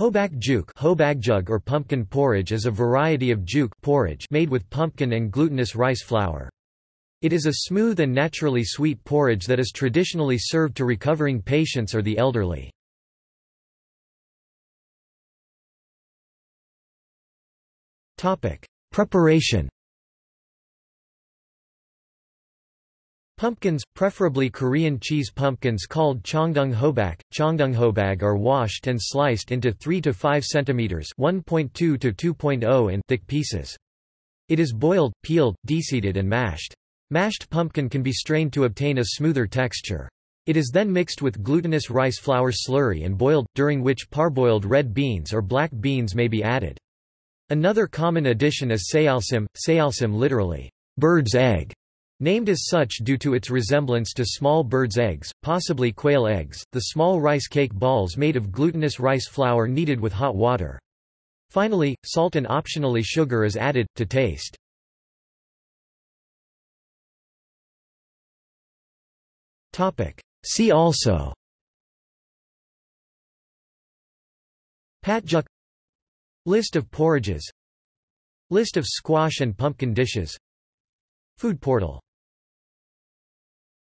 Hobak juk Hobagjug or pumpkin porridge is a variety of juk porridge made with pumpkin and glutinous rice flour. It is a smooth and naturally sweet porridge that is traditionally served to recovering patients or the elderly. Preparation Pumpkins, preferably Korean cheese pumpkins called chongdung hobak, chongdunghobag are washed and sliced into 3 to 5 cm 1.2 to 2.0 in thick pieces. It is boiled, peeled, deseeded and mashed. Mashed pumpkin can be strained to obtain a smoother texture. It is then mixed with glutinous rice flour slurry and boiled, during which parboiled red beans or black beans may be added. Another common addition is sayalsim, sayalsim literally, bird's egg, Named as such due to its resemblance to small birds' eggs, possibly quail eggs, the small rice cake balls made of glutinous rice flour kneaded with hot water. Finally, salt and optionally sugar is added, to taste. See also. Patjuk List of porridges. List of squash and pumpkin dishes. Food portal